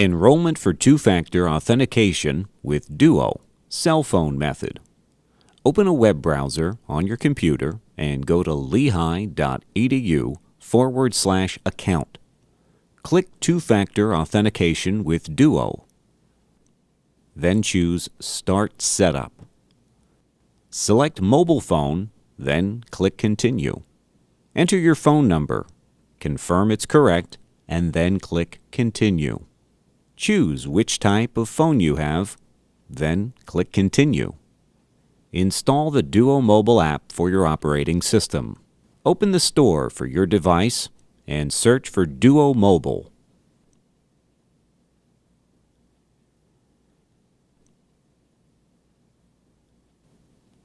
Enrollment for two-factor authentication with Duo, cell phone method. Open a web browser on your computer and go to lehigh.edu forward slash account. Click two-factor authentication with Duo. Then choose Start Setup. Select mobile phone, then click Continue. Enter your phone number, confirm it's correct, and then click Continue. Choose which type of phone you have, then click Continue. Install the Duo mobile app for your operating system. Open the store for your device and search for Duo Mobile.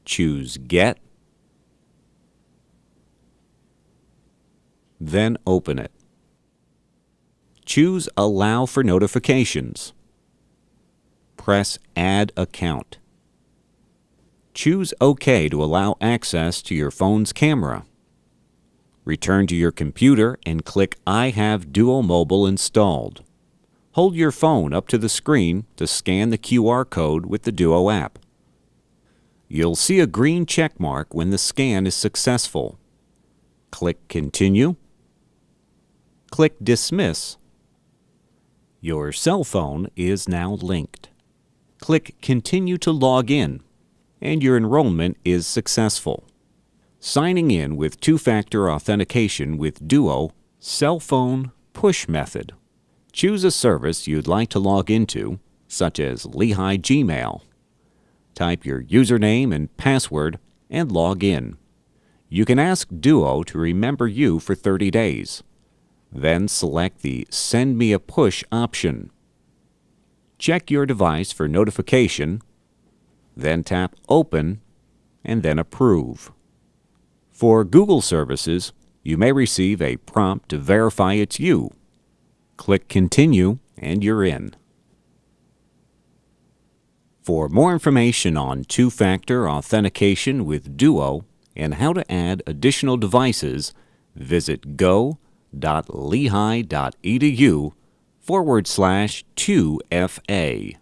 Choose Get, then open it. Choose Allow for notifications. Press Add account. Choose OK to allow access to your phone's camera. Return to your computer and click I have Duo Mobile installed. Hold your phone up to the screen to scan the QR code with the Duo app. You'll see a green check mark when the scan is successful. Click Continue. Click Dismiss your cell phone is now linked. Click Continue to log in, and your enrollment is successful. Signing in with two-factor authentication with Duo Cell Phone Push Method. Choose a service you'd like to log into, such as Lehigh Gmail. Type your username and password and log in. You can ask Duo to remember you for 30 days. Then select the Send Me a Push option. Check your device for notification, then tap Open, and then Approve. For Google services, you may receive a prompt to verify it's you. Click Continue, and you're in. For more information on two-factor authentication with Duo and how to add additional devices, visit go www.lehigh.edu forward slash 2FA.